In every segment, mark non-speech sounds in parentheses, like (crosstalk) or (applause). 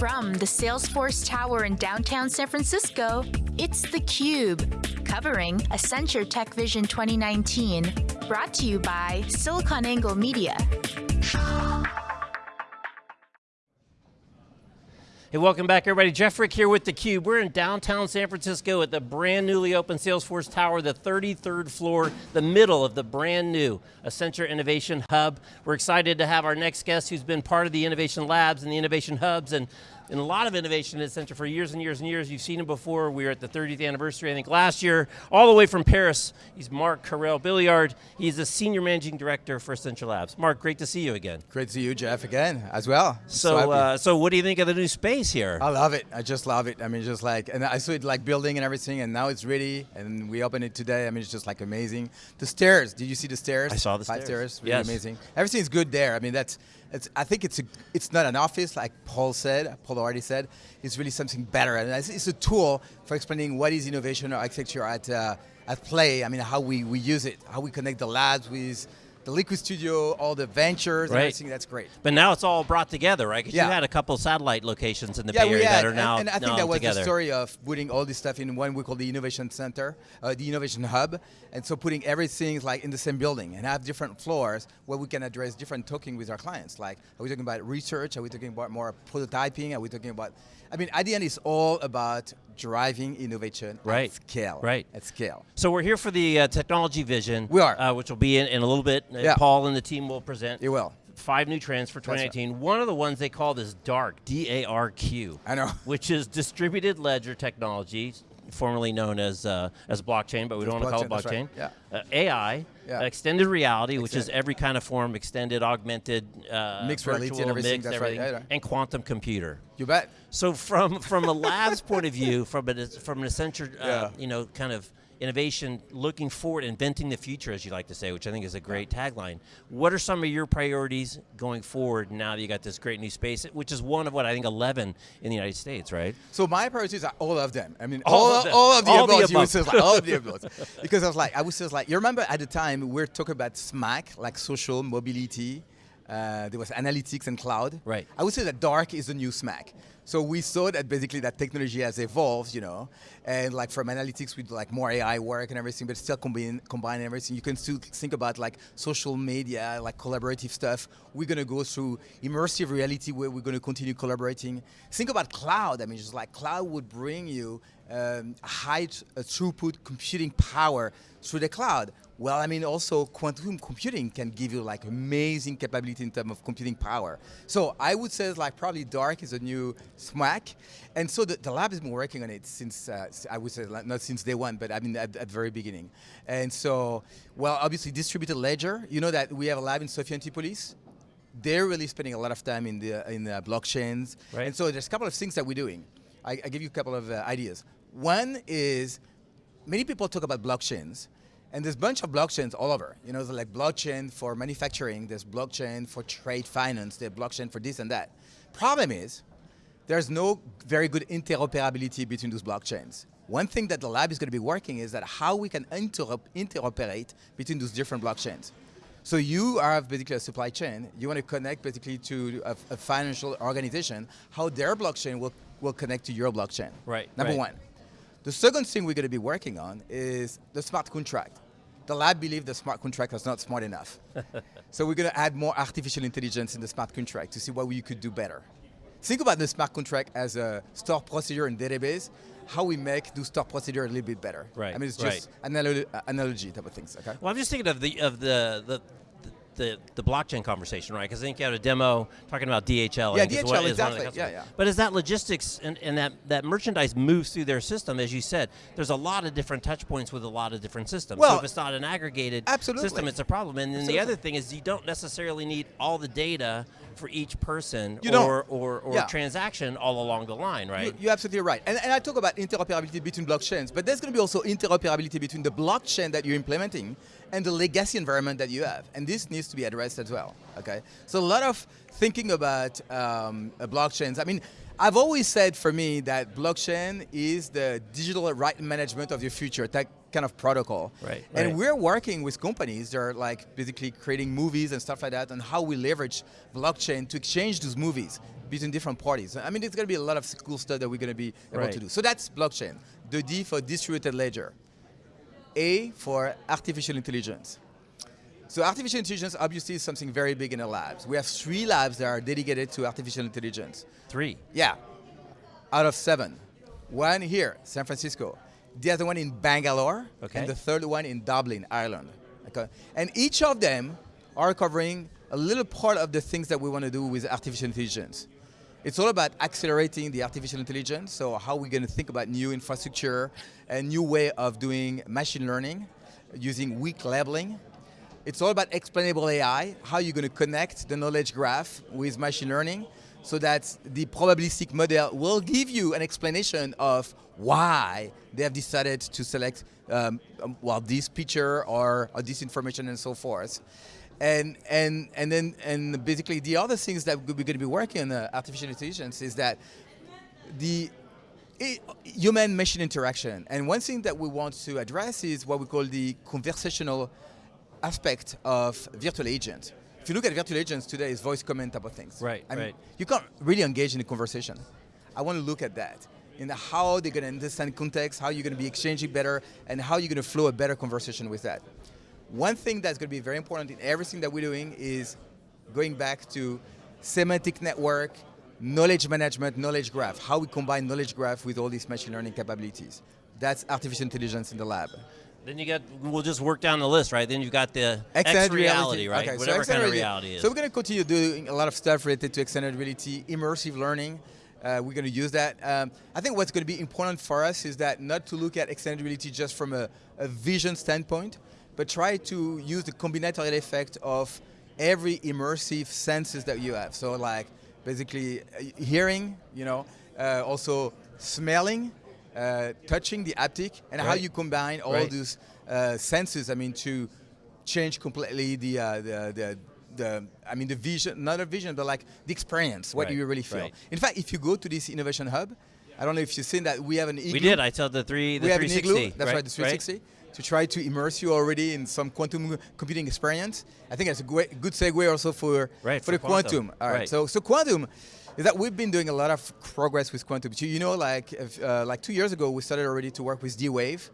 From the Salesforce Tower in downtown San Francisco, it's theCUBE, covering Accenture Tech Vision 2019, brought to you by SiliconANGLE Media. Hey, welcome back everybody. Jeff Frick here with theCUBE. We're in downtown San Francisco at the brand newly opened Salesforce Tower, the 33rd floor, the middle of the brand new Accenture Innovation Hub. We're excited to have our next guest who's been part of the Innovation Labs and the Innovation Hubs and in a lot of innovation at Accenture for years and years and years. You've seen him before. We were at the 30th anniversary, I think last year, all the way from Paris. He's Marc Carrel-Billiard. He's the Senior Managing Director for Accenture Labs. Marc, great to see you again. Great to see you, Jeff, again, as well. So, so, uh, so what do you think of the new space here? I love it. I just love it. I mean, just like, and I saw it like building and everything, and now it's ready, and we opened it today. I mean, it's just like amazing. The stairs, did you see the stairs? I saw the Five stairs. stairs, really yes. amazing. Everything's good there. I mean, that's, it's, I think it's a, it's not an office like Paul said, Paul already said. It's really something better, and it's, it's a tool for explaining what is innovation or architecture at uh, at play. I mean, how we, we use it, how we connect the labs with the Liquid Studio, all the ventures, right. everything, that's great. But now it's all brought together, right? Because yeah. you had a couple satellite locations in the yeah, Bay Area had, that are now and, and I think that was together. the story of putting all this stuff in one we call the Innovation Center, uh, the Innovation Hub, and so putting everything like in the same building and have different floors where we can address different talking with our clients. Like, are we talking about research? Are we talking about more prototyping? Are we talking about, I mean, at the end, it's all about driving innovation right. at scale. Right. At scale. So we're here for the uh, technology vision. We are. Uh, which will be in, in a little bit. Yeah. Paul and the team will present. You will. Five new trends for 2019. Right. One of the ones they call this DARQ, D-A-R-Q. I know. (laughs) Which is distributed ledger technology, formerly known as uh, as blockchain, but we don't want to call it blockchain. Right. Yeah. Uh, AI, yeah. extended reality, which is every kind of form, extended, augmented, uh, mixed virtual, everything. mixed, that's everything, right. And quantum computer. You bet. So from from a lab's point of view, from a, from an Accenture, uh, yeah. you know, kind of innovation, looking forward, inventing the future, as you like to say, which I think is a great tagline. What are some of your priorities going forward now that you got this great new space, which is one of what I think 11 in the United States, right? So my priorities are uh, all of them. I mean, all, all, of, them. all of the all above. The you above. like, all of the above. (laughs) because I was like, I was just like, you remember at the time we are talking about SMAC, like social mobility. Uh, there was analytics and cloud. Right. I would say that DARQ is the new SMAC. So we saw that basically that technology has evolved, you know, and like from analytics with like more AI work and everything, but still combine combine everything. You can still think about like social media, like collaborative stuff. We're gonna go through immersive reality where we're gonna continue collaborating. Think about cloud. I mean, just like cloud would bring you um, high uh, throughput computing power through the cloud. Well, I mean, also quantum computing can give you like amazing capability in terms of computing power. So I would say like probably DARQ is a new SMAC. And so the, the lab has been working on it since, uh, I would say not since day one, but I mean at, at the very beginning. And so, well, obviously distributed ledger, you know that we have a lab in Sophia Antipolis. They're really spending a lot of time in the, in the blockchains. Right. And so there's a couple of things that we're doing. I, I give you a couple of uh, ideas. One is, many people talk about blockchains, and there's a bunch of blockchains all over. You know, there's like blockchain for manufacturing, there's blockchain for trade finance, there's blockchain for this and that. Problem is, there's no very good interoperability between those blockchains. One thing that the lab is going to be working is that how we can interoperate between those different blockchains. So you have basically a supply chain, you want to connect basically to a, a financial organization, how their blockchain will, will connect to your blockchain. Right. Number right. one. The second thing we're going to be working on is the smart contract. The lab believes the smart contract is not smart enough. (laughs) so we're going to add more artificial intelligence in the smart contract to see what we could do better. Think about the smart contract as a store procedure and database, how we make the store procedure a little bit better. Right. I mean, it's right. just analogy, analogy type of things, okay? Well, I'm just thinking of the of the the the, the blockchain conversation, right? Because I think you had a demo talking about DHL. Yeah, DHL, is one, exactly. Yeah, yeah. But as that logistics and, and that, that merchandise moves through their system, as you said, there's a lot of different touch points with a lot of different systems. Well, so if it's not an aggregated absolutely. system, it's a problem. And then absolutely. the other thing is you don't necessarily need all the data for each person you or, or, or yeah. transaction all along the line, right? You, are absolutely right. And, and I talk about interoperability between blockchains, but there's going to be also interoperability between the blockchain that you're implementing and the legacy environment that you have. And this needs to be addressed as well, okay? So a lot of thinking about um, blockchains. I mean, I've always said for me that blockchain is the digital right management of your future, that kind of protocol. Right. And right. we're working with companies that are like basically creating movies and stuff like that and how we leverage blockchain to exchange those movies between different parties. I mean, it's going to be a lot of cool stuff that we're going to be able Right. to do. So that's blockchain. The D for distributed ledger. A for artificial intelligence. So artificial intelligence obviously is something very big in the labs. We have three labs that are dedicated to artificial intelligence. Three. Yeah, out of seven. One here, San Francisco. The other one in Bangalore, Okay. and the third one in Dublin, Ireland. Okay. And each of them are covering a little part of the things that we want to do with artificial intelligence. It's all about accelerating the artificial intelligence, so how we're going to think about new infrastructure, a new way of doing machine learning, using weak labeling. It's all about explainable AI, how you're going to connect the knowledge graph with machine learning so that the probabilistic model will give you an explanation of why they have decided to select um, um, well this picture or, or this information and so forth. And, and, and then and basically the other things that we're going to be working on uh, artificial intelligence is that the human machine interaction. And one thing that we want to address is what we call the conversational aspect of virtual agent. If you look at virtual agents today, it's voice comment type of things. Right, I mean, right. You can't really engage in a conversation. I want to look at that in how they're going to understand context, how you're going to be exchanging better, and how you're going to flow a better conversation with that. One thing that's going to be very important in everything that we're doing is going back to semantic network, knowledge management, knowledge graph, how we combine knowledge graph with all these machine learning capabilities. That's artificial intelligence in the lab. Then you got. We'll just work down the list, right? Then you've got the Extended X reality, right? Okay, so Whatever kind of reality- reality is. So we're going to continue doing a lot of stuff related to extended reality, immersive learning. Uh, we're going to use that. Um, I think what's going to be important for us is that not to look at extended reality just from a, a vision standpoint, but try to use the combinatorial effect of every immersive senses that you have. So like basically uh, hearing, you know, uh, also smelling, uh, touching the haptic, and how you combine all Right. those uh, senses. I mean, to change completely the, uh, the the the I mean the vision, not a vision, but like the experience. What do you really feel? right. In fact, if you go to this innovation hub, I don't know if you've seen that we have an igloo. we did. I told the three. The we have an igloo. That's right, the 360. To try to immerse you already in some quantum computing experience. I think that's a great, good segue also for Right, for, for the quantum. quantum. All right. Right. So so quantum is that we've been doing a lot of progress with quantum. You know, like if, uh, like two years ago, we started already to work with D-Wave,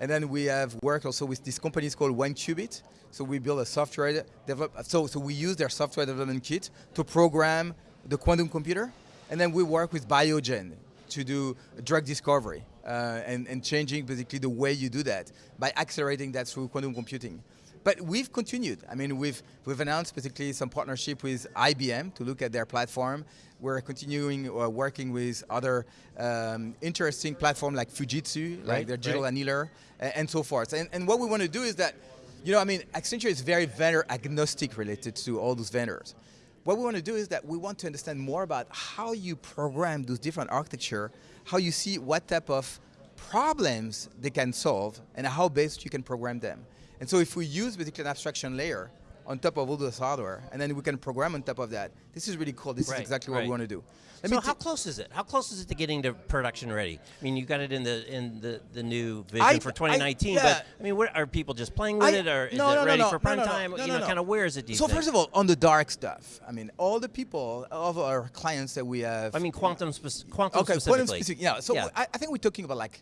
and then we have worked also with these companies called 1QBit. So we build a software develop. So so we use their software development kit to program the quantum computer, and then we work with Biogen to do drug discovery uh, and, and changing basically the way you do that by accelerating that through quantum computing. But we've continued. I mean, we've we've announced basically some partnership with IBM to look at their platform. We're continuing uh, working with other um, interesting platform like Fujitsu, like their digital right. annealer, and, and so forth. And, and what we want to do is that, you know, I mean, Accenture is very vendor agnostic related to all those vendors. What we want to do is that we want to understand more about how you program those different architecture, how you see what type of problems they can solve, and how best you can program them. And so if we use basically an abstraction layer on top of all this hardware, and then we can program on top of that, this is really cool. This Right, is exactly what right. we want to do. Let so how close is it? How close is it to getting to production ready? I mean, you got it in the in the, the new vision I- for I- 2019, yeah. but I mean, what, are people just playing with I- it, or is no, it no, ready no, for prime time? you know, no. kind of where is it? So think? first of all, on the DARQ stuff, I mean, all the people of our clients that we have. I mean, quantum, spec- quantum okay, specifically. quantum specific. Yeah. So Yeah. I, I think we're talking about like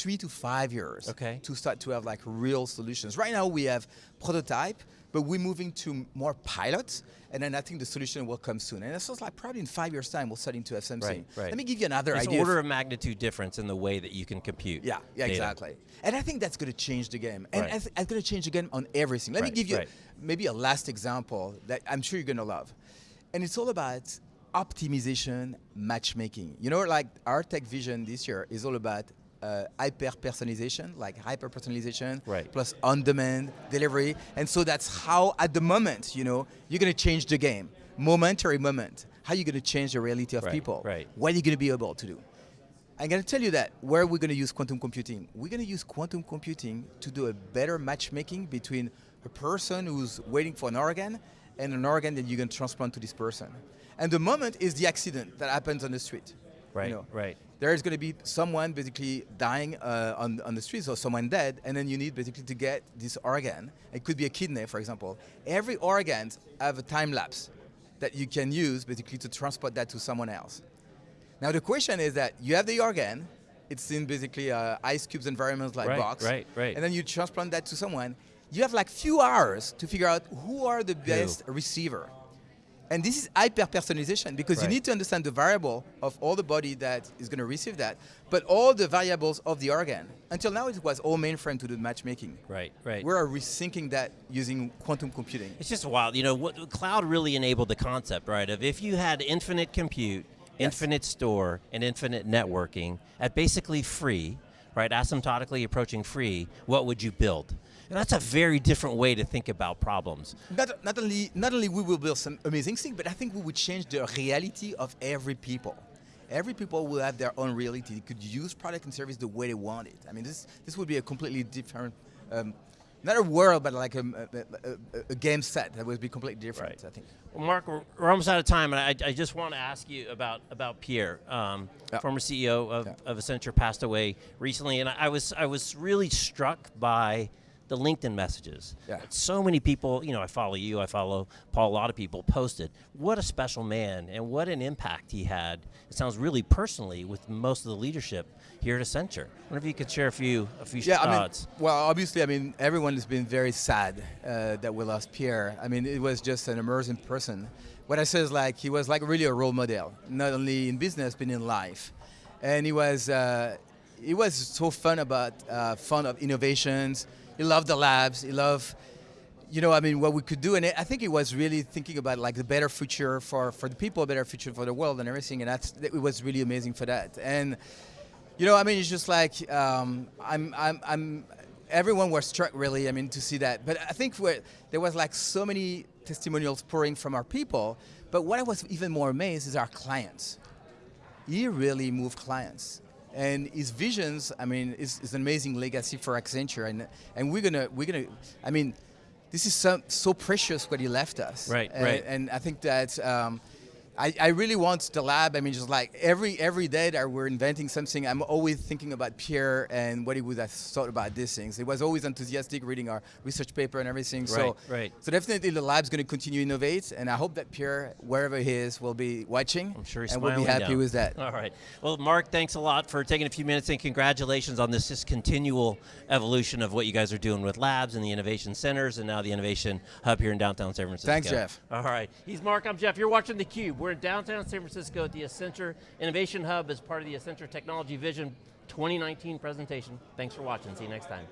three to five years. Okay. To start to have like real solutions. Right now we have prototype, but we're moving to more pilots, and then I think the solution will come soon. And it sounds like probably in five years' time we'll start into have something. Right, right. Let me give you another It's idea. order of magnitude difference in the way that you can compute. Yeah, yeah, data. exactly. And I think that's going to change the game. And Right. It's going to change the game on everything. Let Right, me give you right. maybe a last example that I'm sure you're going to love. And it's all about optimization matchmaking. You know, like our tech vision this year is all about uh, hyper personalization, like hyper personalization Right. plus on demand delivery. And so that's how, at the moment, you know, you're going to change the game. Momentary moment. How are you going to change the reality of Right, people? right. What are you going to be able to do? I'm going to tell you that where we're going to use quantum computing. We're going to use quantum computing to do a better matchmaking between a person who's waiting for an organ and an organ that you can transplant to this person. And the moment is the accident that happens on the street. Right, you know. right. There is going to be someone basically dying uh, on, on the streets or someone dead, and then you need basically to get this organ. It could be a kidney, for example. Every organ have a time lapse that you can use basically to transport that to someone else. Now the question is that you have the organ, it's in basically uh, ice cubes environments like Right, box, right, right. and then you transplant that to someone. You have like few hours to figure out who are the best receiver. And this is hyper personalization because Right. you need to understand the variable of all the body that is going to receive that, but all the variables of the organ. Until now, it was all mainframe to do the matchmaking. Right, right. We're rethinking that using quantum computing. It's just wild. You know, what cloud really enabled the concept, right? Of if you had infinite compute, infinite store, and infinite networking at basically free, right, asymptotically approaching free, what would you build? And that's a very different way to think about problems. Not, not only not only we will build some amazing things, but I think we would change the reality of every people. Every people will have their own reality. They could use product and service the way they want it. I mean, this this would be a completely different, um, not a world, but like a, a, a, a game set that would be completely different. Right. I think. Well, Marc, we're, we're almost out of time, and I, I just want to ask you about about Pierre, um, Yeah. former CEO of, Yeah. of Accenture, passed away recently, and I was I was really struck by the LinkedIn messages. Yeah. So many people, you know, I follow you, I follow Paul. A lot of people posted. What a special man, and what an impact he had. It sounds really personally with most of the leadership here at Accenture. I wonder if you could share a few a few Yeah, I mean, well, obviously, I mean, everyone has been very sad uh, that we lost Pierre. I mean, it was just an amazing person. What I say is like he was like really a role model, not only in business but in life, and he was uh, he was so fun about uh, fun of innovations. He loved the labs. He loved you know, I mean, what we could do, and I think he was really thinking about like the better future for, for the people, a better future for the world, and everything, and that's it was really amazing for that. And you know, I mean, it's just like um, I'm, I'm, I'm. Everyone was struck really. I mean, to see that, but I think there was like so many testimonials pouring from our people. But what I was even more amazed is our clients. He really moved clients. And his visions, I mean, is, is an amazing legacy for Accenture, and and we're gonna we're gonna, I mean, this is so, so precious what he left us. Right, and, right. And I think that um, I, I really want the lab. I mean, just like every every day that we're inventing something, I'm always thinking about Pierre and what he would have thought about these things. He was always enthusiastic reading our research paper and everything. so, Right, right. so definitely the lab's going to continue to innovate, and I hope that Pierre, wherever he is, will be watching. I'm sure he's and we'll be happy down. with that. All right. Well, Marc, thanks a lot for taking a few minutes and congratulations on this just continual evolution of what you guys are doing with labs and the innovation centers and now the innovation hub here in downtown San Francisco. Thanks, Jeff. All right. He's Marc. I'm Jeff. You're watching theCUBE. We're in downtown San Francisco at the Accenture Innovation Hub as part of the Accenture Technology Vision 2019 presentation. Thanks for watching. See you next time.